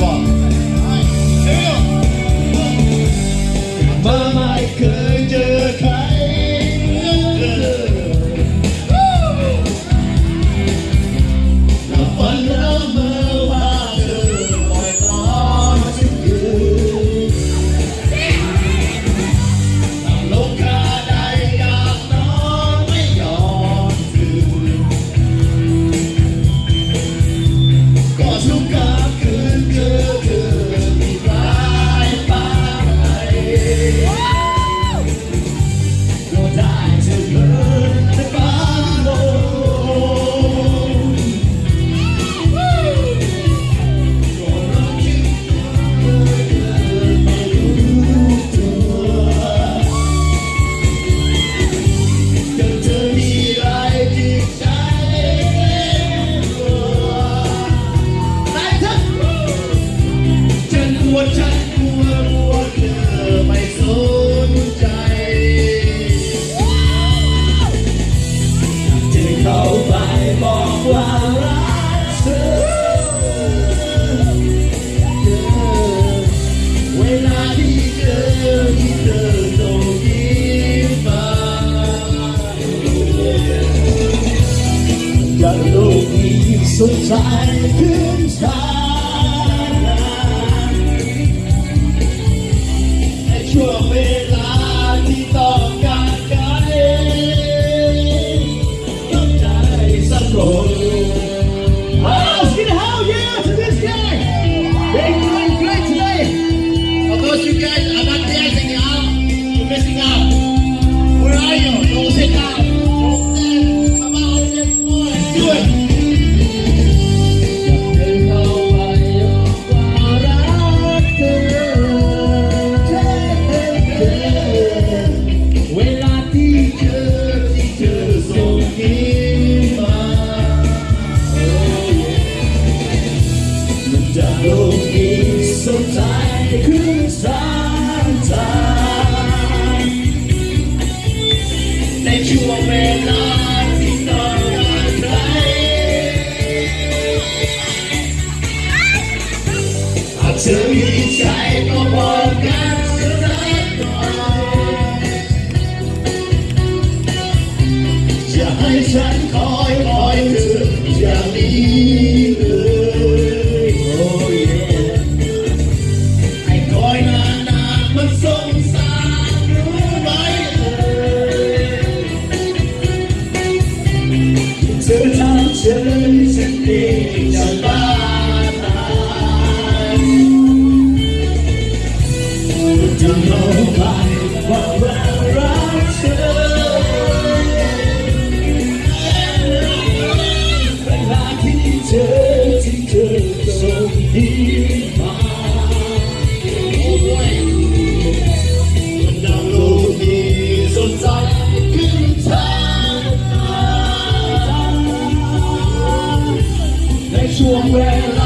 Wow. nghĩ sống dài kiếm dài Hãy subscribe 海山高。to a friend.